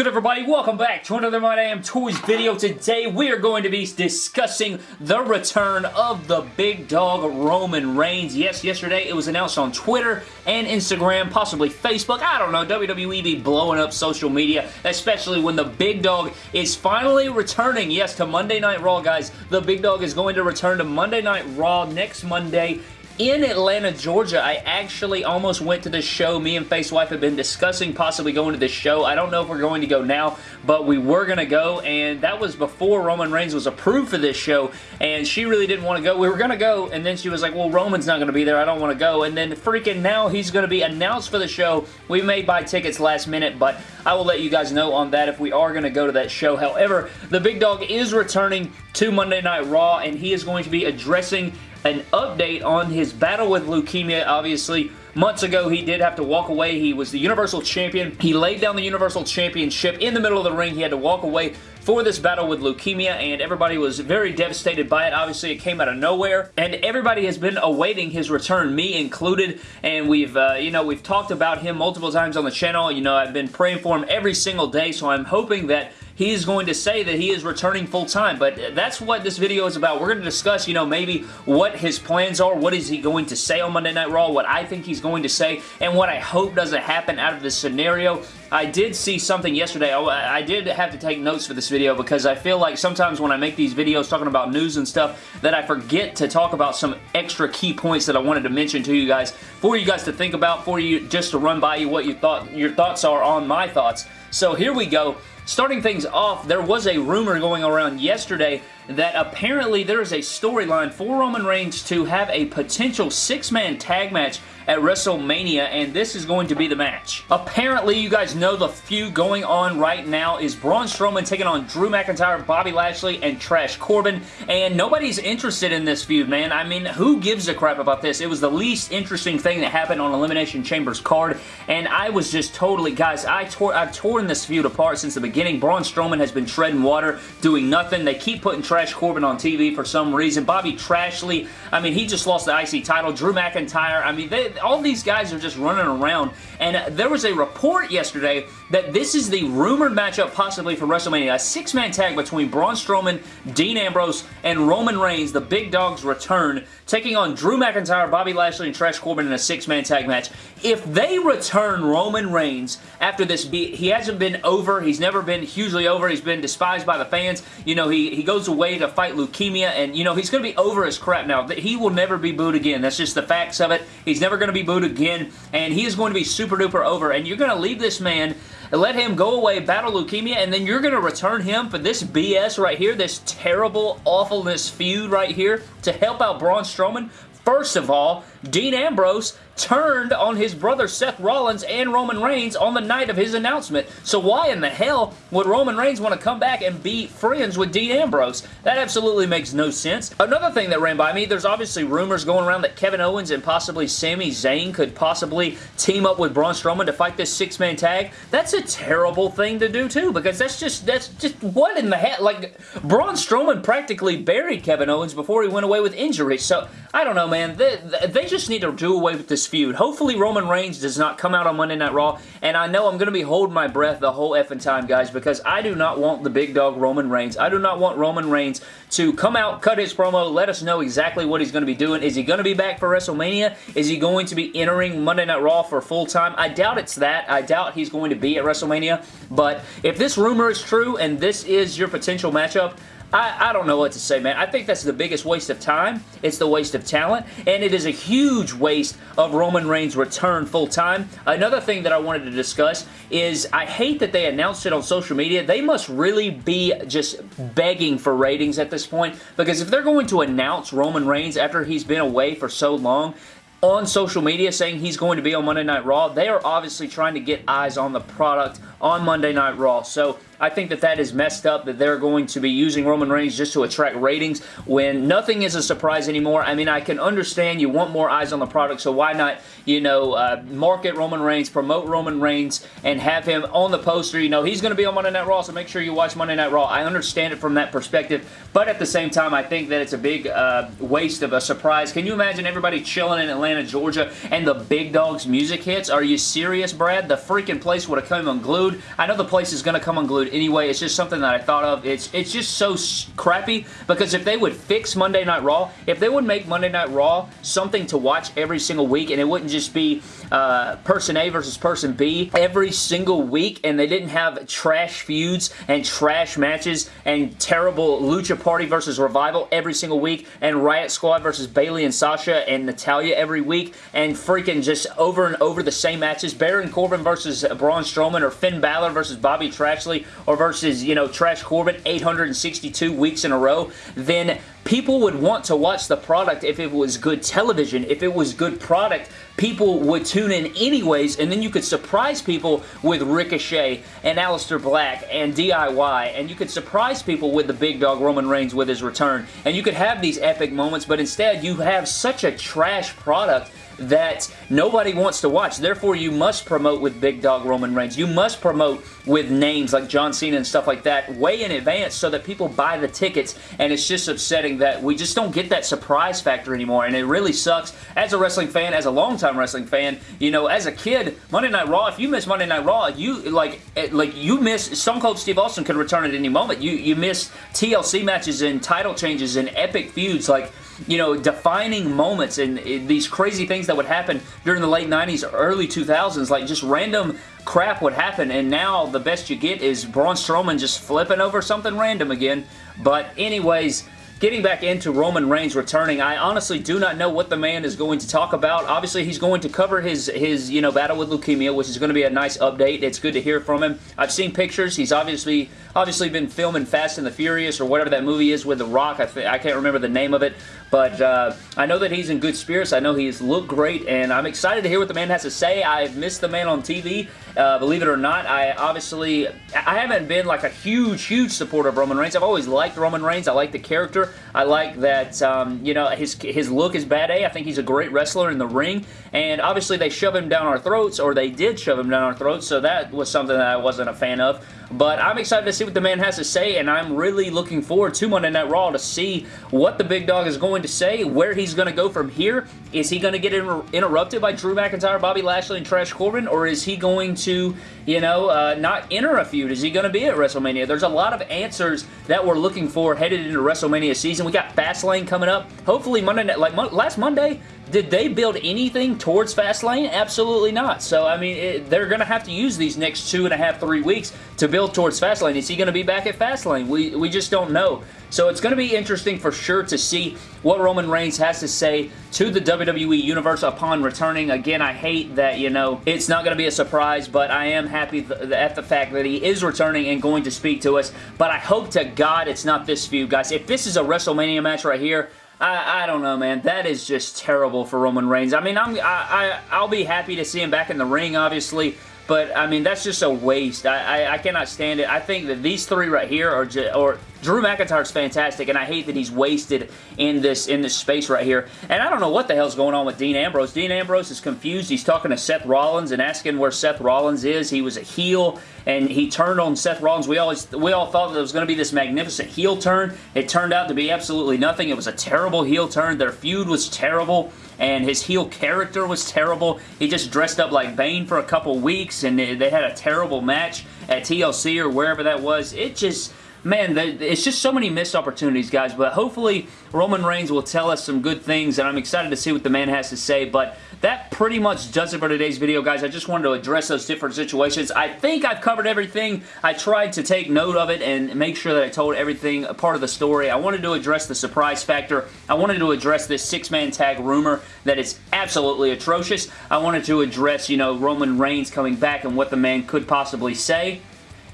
good everybody? Welcome back to another My Damn Toys video. Today we are going to be discussing the return of the big dog Roman Reigns. Yes, yesterday it was announced on Twitter and Instagram, possibly Facebook. I don't know. WWE be blowing up social media, especially when the big dog is finally returning. Yes, to Monday Night Raw, guys. The big dog is going to return to Monday Night Raw next Monday in Atlanta, Georgia. I actually almost went to this show. Me and Face Wife have been discussing possibly going to this show. I don't know if we're going to go now, but we were going to go, and that was before Roman Reigns was approved for this show, and she really didn't want to go. We were going to go, and then she was like, well, Roman's not going to be there. I don't want to go, and then freaking now he's going to be announced for the show. We may buy tickets last minute, but I will let you guys know on that if we are going to go to that show. However, the Big Dog is returning to Monday Night Raw, and he is going to be addressing an update on his battle with leukemia. Obviously, months ago he did have to walk away. He was the Universal Champion. He laid down the Universal Championship in the middle of the ring. He had to walk away for this battle with leukemia and everybody was very devastated by it. Obviously, it came out of nowhere and everybody has been awaiting his return, me included, and we've, uh, you know, we've talked about him multiple times on the channel. You know, I've been praying for him every single day, so I'm hoping that he is going to say that he is returning full-time, but that's what this video is about. We're going to discuss, you know, maybe what his plans are, what is he going to say on Monday Night Raw, what I think he's going to say, and what I hope doesn't happen out of this scenario. I did see something yesterday. Oh, I did have to take notes for this video because I feel like sometimes when I make these videos talking about news and stuff that I forget to talk about some extra key points that I wanted to mention to you guys for you guys to think about, for you just to run by you what you thought your thoughts are on my thoughts. So here we go. Starting things off, there was a rumor going around yesterday that apparently there is a storyline for Roman Reigns to have a potential six-man tag match at WrestleMania, and this is going to be the match. Apparently, you guys know the feud going on right now is Braun Strowman taking on Drew McIntyre, Bobby Lashley, and Trash Corbin, and nobody's interested in this feud, man. I mean, who gives a crap about this? It was the least interesting thing that happened on Elimination Chamber's card, and I was just totally, guys, I tore, I've torn this feud apart since the beginning. Braun Strowman has been treading water, doing nothing. They keep putting Trash Corbin on TV for some reason. Bobby Trashley, I mean, he just lost the IC title. Drew McIntyre, I mean, they, all these guys are just running around. And there was a report yesterday that this is the rumored matchup possibly for WrestleMania. A six-man tag between Braun Strowman, Dean Ambrose, and Roman Reigns, the Big Dogs return, taking on Drew McIntyre, Bobby Lashley, and Trash Corbin in a six-man tag match. If they return Roman Reigns after this, he hasn't been over. He's never been hugely over. He's been despised by the fans. You know, he, he goes away to fight leukemia, and, you know, he's going to be over his crap now. He will never be booed again. That's just the facts of it. He's never going to be booed again, and he is going to be super duper over, and you're going to leave this man let him go away, battle leukemia, and then you're going to return him for this BS right here, this terrible awfulness feud right here to help out Braun Strowman? First of all, Dean Ambrose turned on his brother Seth Rollins and Roman Reigns on the night of his announcement. So why in the hell would Roman Reigns want to come back and be friends with Dean Ambrose? That absolutely makes no sense. Another thing that ran by me, there's obviously rumors going around that Kevin Owens and possibly Sami Zayn could possibly team up with Braun Strowman to fight this six-man tag. That's a terrible thing to do too because that's just, that's just, what in the hell? Like, Braun Strowman practically buried Kevin Owens before he went away with injury. So, I don't know, man. They, they just need to do away with this feud. Hopefully Roman Reigns does not come out on Monday Night Raw, and I know I'm going to be holding my breath the whole effing time, guys, because I do not want the big dog Roman Reigns. I do not want Roman Reigns to come out, cut his promo, let us know exactly what he's going to be doing. Is he going to be back for WrestleMania? Is he going to be entering Monday Night Raw for full time? I doubt it's that. I doubt he's going to be at WrestleMania, but if this rumor is true and this is your potential matchup, I, I don't know what to say, man. I think that's the biggest waste of time. It's the waste of talent, and it is a huge waste of Roman Reigns' return full-time. Another thing that I wanted to discuss is I hate that they announced it on social media. They must really be just begging for ratings at this point, because if they're going to announce Roman Reigns after he's been away for so long, on social media saying he's going to be on Monday Night Raw, they are obviously trying to get eyes on the product on Monday Night Raw. So I think that that is messed up that they're going to be using Roman Reigns just to attract ratings when nothing is a surprise anymore. I mean, I can understand you want more eyes on the product, so why not, you know, uh, market Roman Reigns, promote Roman Reigns, and have him on the poster. You know, he's going to be on Monday Night Raw, so make sure you watch Monday Night Raw. I understand it from that perspective, but at the same time, I think that it's a big uh, waste of a surprise. Can you imagine everybody chilling in Atlanta, Georgia, and the Big Dog's music hits? Are you serious, Brad? The freaking place would have come unglued. I know the place is going to come unglued anyway. It's just something that I thought of. It's, it's just so crappy because if they would fix Monday Night Raw, if they would make Monday Night Raw something to watch every single week and it wouldn't just be uh, person A versus person B every single week and they didn't have trash feuds and trash matches and terrible Lucha Party versus Revival every single week and Riot Squad versus Bayley and Sasha and Natalya every week and freaking just over and over the same matches. Baron Corbin versus Braun Strowman or Finn Balor versus Bobby Trashley or versus, you know, Trash Corbin 862 weeks in a row, then people would want to watch the product if it was good television, if it was good product, people would tune in anyways, and then you could surprise people with Ricochet and Aleister Black and DIY, and you could surprise people with the big dog Roman Reigns with his return, and you could have these epic moments, but instead you have such a trash product that nobody wants to watch. Therefore, you must promote with Big Dog Roman Reigns. You must promote with names like John Cena and stuff like that way in advance so that people buy the tickets and it's just upsetting that we just don't get that surprise factor anymore and it really sucks as a wrestling fan, as a longtime wrestling fan, you know, as a kid, Monday Night Raw, if you miss Monday Night Raw, you like eh, like you miss Stone Cold Steve Austin could return at any moment. You you miss TLC matches and title changes and epic feuds like you know, defining moments and eh, these crazy things that would happen during the late 90s, early 2000s, like just random crap would happen, and now the best you get is Braun Strowman just flipping over something random again. But anyways, Getting back into Roman Reigns returning, I honestly do not know what the man is going to talk about. Obviously, he's going to cover his, his you know, battle with leukemia, which is going to be a nice update. It's good to hear from him. I've seen pictures. He's obviously obviously been filming Fast and the Furious or whatever that movie is with The Rock. I, I can't remember the name of it, but uh, I know that he's in good spirits. I know he's looked great, and I'm excited to hear what the man has to say. I've missed the man on TV, uh, believe it or not. I obviously, I haven't been like a huge, huge supporter of Roman Reigns. I've always liked Roman Reigns. I like the character. I like that, um, you know, his, his look is bad A. I think he's a great wrestler in the ring, and obviously they shove him down our throats, or they did shove him down our throats, so that was something that I wasn't a fan of. But I'm excited to see what the man has to say, and I'm really looking forward to Monday Night Raw to see what the big dog is going to say, where he's going to go from here. Is he going to get inter interrupted by Drew McIntyre, Bobby Lashley, and Trash Corbin, or is he going to, you know, uh, not enter a feud? Is he going to be at WrestleMania? There's a lot of answers that we're looking for headed into WrestleMania season. We got Fastlane coming up. Hopefully Monday night, like last Monday, did they build anything towards Fastlane? Absolutely not. So, I mean, it, they're going to have to use these next two and a half, three weeks to build towards Fastlane. Is he going to be back at Fastlane? We, we just don't know. So it's going to be interesting for sure to see what Roman Reigns has to say to the WWE Universe upon returning. Again, I hate that, you know, it's not going to be a surprise, but I am happy th at the fact that he is returning and going to speak to us. But I hope to God it's not this feud, guys. If this is a WrestleMania match right here, I, I don't know, man. That is just terrible for Roman Reigns. I mean, I'm, I, I, I'll be happy to see him back in the ring, obviously, but, I mean, that's just a waste. I, I, I, cannot stand it. I think that these three right here are just, or Drew McIntyre's fantastic, and I hate that he's wasted in this in this space right here. And I don't know what the hell's going on with Dean Ambrose. Dean Ambrose is confused. He's talking to Seth Rollins and asking where Seth Rollins is. He was a heel, and he turned on Seth Rollins. We always we all thought that it was going to be this magnificent heel turn. It turned out to be absolutely nothing. It was a terrible heel turn. Their feud was terrible and his heel character was terrible. He just dressed up like Bane for a couple weeks, and they had a terrible match at TLC or wherever that was. It just man, it's just so many missed opportunities, guys, but hopefully Roman Reigns will tell us some good things, and I'm excited to see what the man has to say, but that pretty much does it for today's video, guys. I just wanted to address those different situations. I think I've covered everything. I tried to take note of it and make sure that I told everything a part of the story. I wanted to address the surprise factor. I wanted to address this six-man tag rumor that is absolutely atrocious. I wanted to address, you know, Roman Reigns coming back and what the man could possibly say.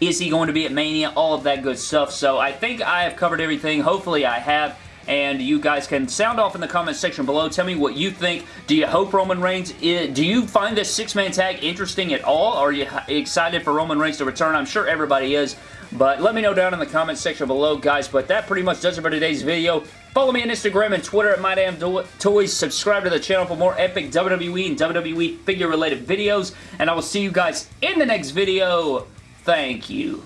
Is he going to be at Mania? All of that good stuff. So I think I have covered everything. Hopefully I have. And you guys can sound off in the comment section below. Tell me what you think. Do you hope Roman Reigns, is, do you find this six-man tag interesting at all? Are you excited for Roman Reigns to return? I'm sure everybody is. But let me know down in the comment section below, guys. But that pretty much does it for today's video. Follow me on Instagram and Twitter at MyDamnToys. Subscribe to the channel for more epic WWE and WWE figure-related videos. And I will see you guys in the next video. Thank you.